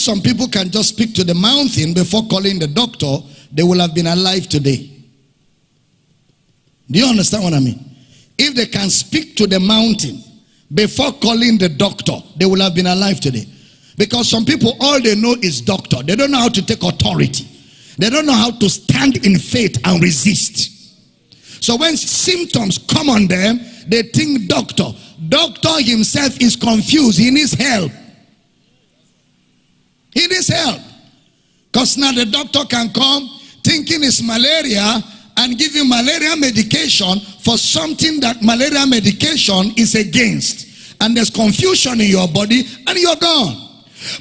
some people can just speak to the mountain before calling the doctor, they will have been alive today. Do you understand what I mean? If they can speak to the mountain before calling the doctor, they will have been alive today. Because some people, all they know is doctor. They don't know how to take authority. They don't know how to stand in faith and resist. So when symptoms come on them, they think doctor. Doctor himself is confused. He needs help. He needs help. Because now the doctor can come thinking it's malaria and give you malaria medication for something that malaria medication is against. And there's confusion in your body and you're gone.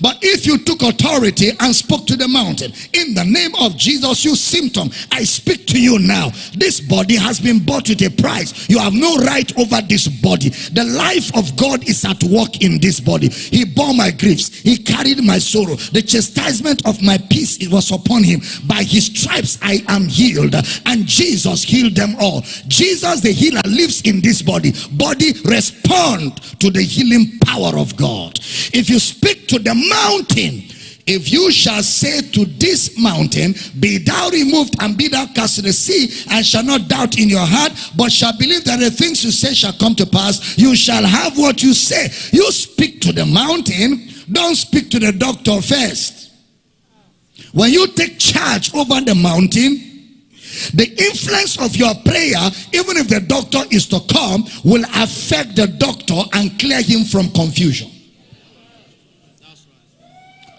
But if you took authority and spoke to the mountain, in the name of Jesus, you symptom, I speak to you now. This body has been bought with a price. You have no right over this body. The life of God is at work in this body. He bore my griefs. He carried my sorrow. The chastisement of my peace it was upon him. By his stripes I am healed. And Jesus healed them all. Jesus the healer lives in this body. Body respond to the healing power of God. If you speak to the the mountain if you shall say to this mountain, Be thou removed and be thou cast to the sea, and shall not doubt in your heart, but shall believe that the things you say shall come to pass, you shall have what you say. You speak to the mountain, don't speak to the doctor first. When you take charge over the mountain, the influence of your prayer, even if the doctor is to come, will affect the doctor and clear him from confusion.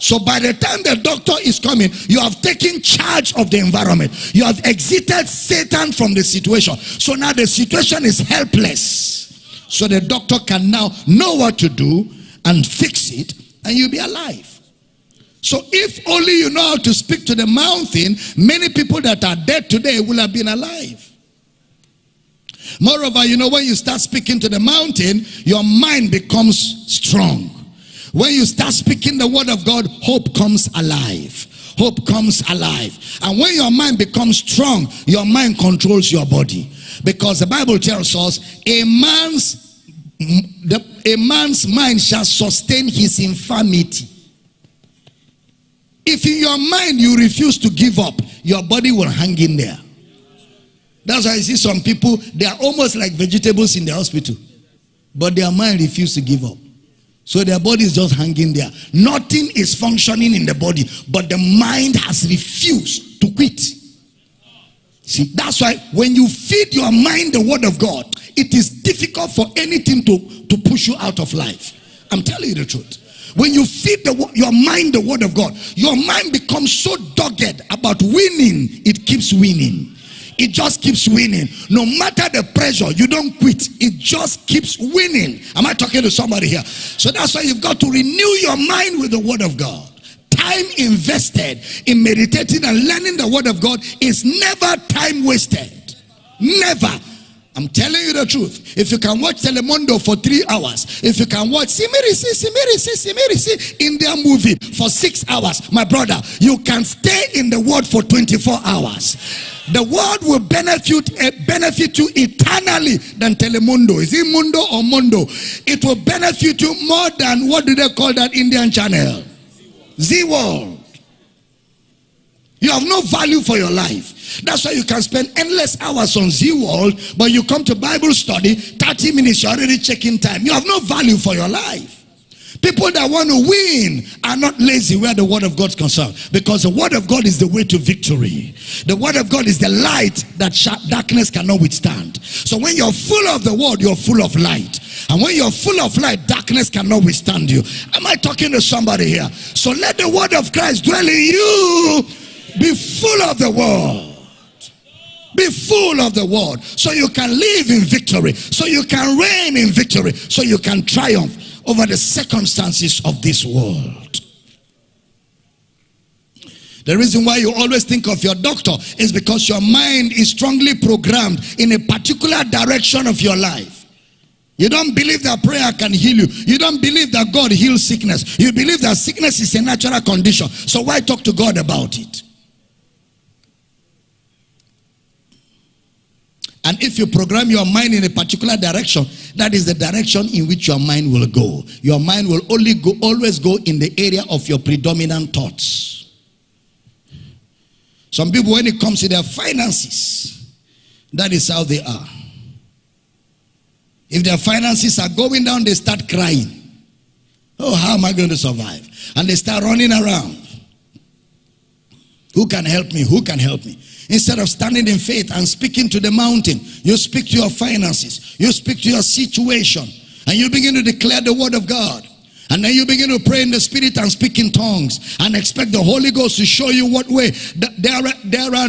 So by the time the doctor is coming, you have taken charge of the environment. You have exited Satan from the situation. So now the situation is helpless. So the doctor can now know what to do and fix it and you'll be alive. So if only you know how to speak to the mountain, many people that are dead today will have been alive. Moreover, you know, when you start speaking to the mountain, your mind becomes strong. When you start speaking the word of God, hope comes alive. Hope comes alive. And when your mind becomes strong, your mind controls your body. Because the Bible tells us, a man's, a man's mind shall sustain his infirmity. If in your mind you refuse to give up, your body will hang in there. That's why I see some people, they are almost like vegetables in the hospital. But their mind refuses to give up. So their body is just hanging there. Nothing is functioning in the body, but the mind has refused to quit. See, that's why when you feed your mind the word of God, it is difficult for anything to, to push you out of life. I'm telling you the truth. When you feed the, your mind the word of God, your mind becomes so dogged about winning, it keeps winning it just keeps winning. No matter the pressure, you don't quit. It just keeps winning. Am I talking to somebody here? So that's why you've got to renew your mind with the word of God. Time invested in meditating and learning the word of God is never time wasted. Never. I'm telling you the truth. If you can watch Telemundo for three hours, if you can watch Simirisi, Simirisi, Simirisi Indian movie for six hours, my brother, you can stay in the word for 24 hours. The word will benefit, uh, benefit you eternally than Telemundo. Is it Mundo or Mundo? It will benefit you more than, what do they call that Indian channel? Zee World. You have no value for your life. That's why you can spend endless hours on Zee World, but you come to Bible study, 30 minutes, you're already checking time. You have no value for your life. People that want to win are not lazy where the word of God is concerned. Because the word of God is the way to victory. The word of God is the light that darkness cannot withstand. So when you're full of the word, you're full of light. And when you're full of light, darkness cannot withstand you. Am I talking to somebody here? So let the word of Christ dwell in you be full of the word. Be full of the word so you can live in victory, so you can reign in victory, so you can triumph over the circumstances of this world. The reason why you always think of your doctor is because your mind is strongly programmed in a particular direction of your life. You don't believe that prayer can heal you. You don't believe that God heals sickness. You believe that sickness is a natural condition. So why talk to God about it? If you program your mind in a particular direction, that is the direction in which your mind will go. Your mind will only go, always go in the area of your predominant thoughts. Some people, when it comes to their finances, that is how they are. If their finances are going down, they start crying. Oh, how am I going to survive? And they start running around. Who can help me? Who can help me? Instead of standing in faith and speaking to the mountain, you speak to your finances, you speak to your situation, and you begin to declare the word of God. And then you begin to pray in the spirit and speak in tongues and expect the Holy Ghost to show you what way. There are, there are,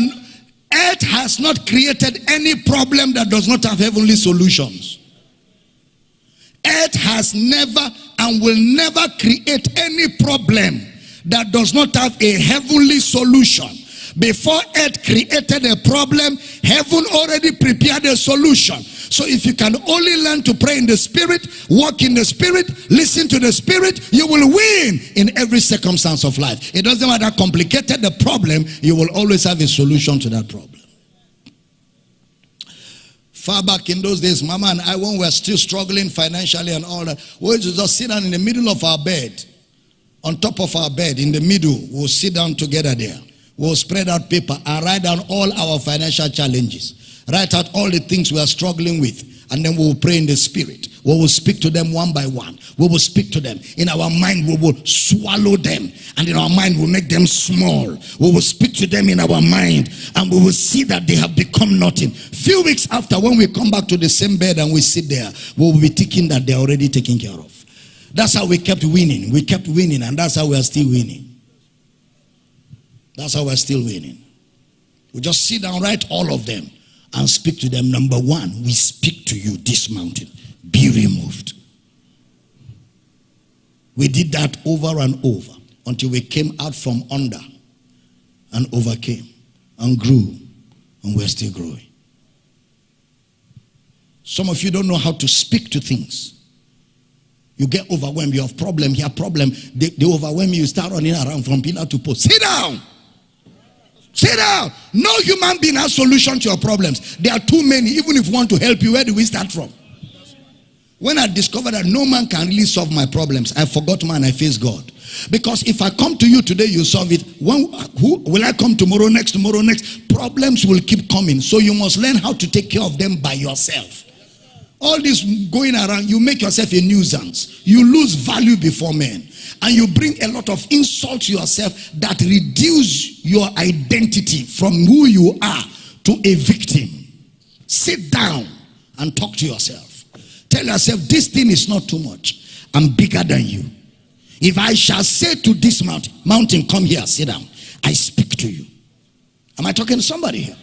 earth has not created any problem that does not have heavenly solutions. Earth has never and will never create any problem that does not have a heavenly solution. Before earth created a problem, heaven already prepared a solution. So if you can only learn to pray in the spirit, walk in the spirit, listen to the spirit, you will win in every circumstance of life. It doesn't matter how complicated the problem, you will always have a solution to that problem. Far back in those days, Mama and I, when we were still struggling financially and all that, we just sit down in the middle of our bed on top of our bed in the middle. We'll sit down together there. We'll spread out paper and write down all our financial challenges. Write out all the things we are struggling with. And then we will pray in the spirit. We will speak to them one by one. We will speak to them. In our mind, we will swallow them. And in our mind, we'll make them small. We will speak to them in our mind. And we will see that they have become nothing. Few weeks after, when we come back to the same bed and we sit there, we will be thinking that they're already taken care of. That's how we kept winning. We kept winning, and that's how we are still winning. That's how we're still winning. We just sit down, write all of them, and speak to them. Number one, we speak to you, this mountain, be removed. We did that over and over until we came out from under and overcame and grew, and we're still growing. Some of you don't know how to speak to things. You get overwhelmed. You have problem here, problem. They, they overwhelm you. You start running around from pillar to post. Sit down. Sit down. No human being has solution to your problems. There are too many. Even if we want to help you, where do we start from? When I discovered that no man can really solve my problems, I forgot man, I face God. Because if I come to you today, you solve it. When, who will I come tomorrow, next, tomorrow, next? Problems will keep coming. So you must learn how to take care of them by yourself. All this going around, you make yourself a nuisance. You lose value before men. And you bring a lot of insult to yourself that reduce your identity from who you are to a victim. Sit down and talk to yourself. Tell yourself, this thing is not too much. I'm bigger than you. If I shall say to this mountain, mountain, come here, sit down. I speak to you. Am I talking to somebody here?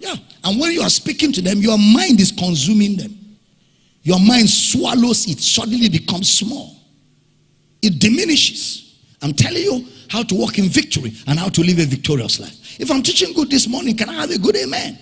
Yeah. And when you are speaking to them, your mind is consuming them. Your mind swallows it, suddenly becomes small. It diminishes. I'm telling you how to walk in victory and how to live a victorious life. If I'm teaching good this morning, can I have a good amen?